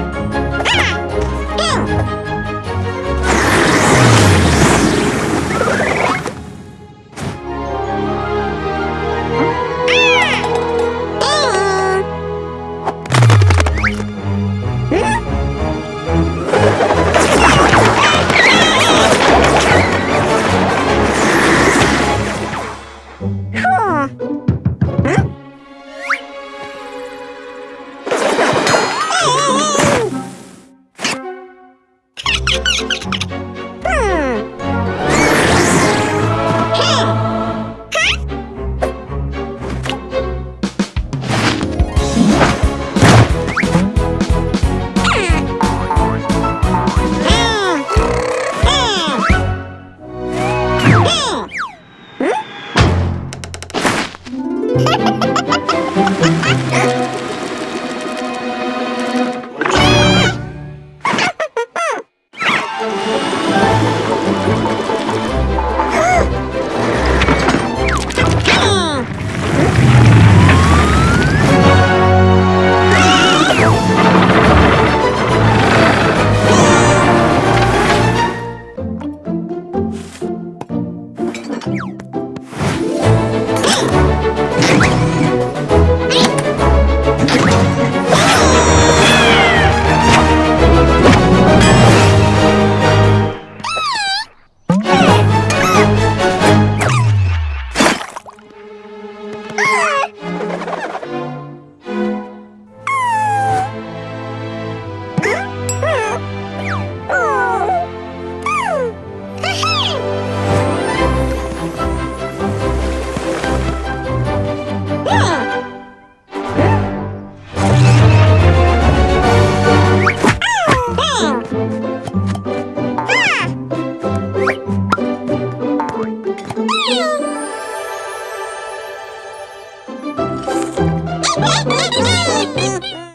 Bye.